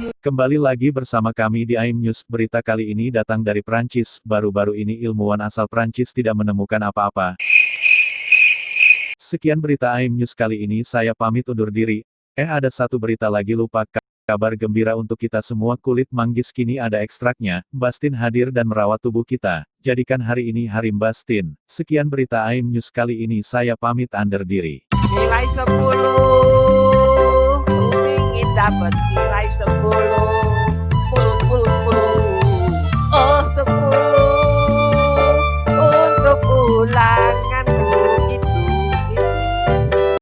Kembali lagi bersama kami di AIM News. Berita kali ini datang dari Prancis. Baru-baru ini ilmuwan asal Prancis tidak menemukan apa-apa. Sekian berita AIM News kali ini saya pamit undur diri. Eh ada satu berita lagi lupa. Kabar gembira untuk kita semua kulit manggis kini ada ekstraknya. Bastin hadir dan merawat tubuh kita. Jadikan hari ini hari Bastin. Sekian berita AIM News kali ini saya pamit undur diri. Nilai 10 Kupingin dapat ulangan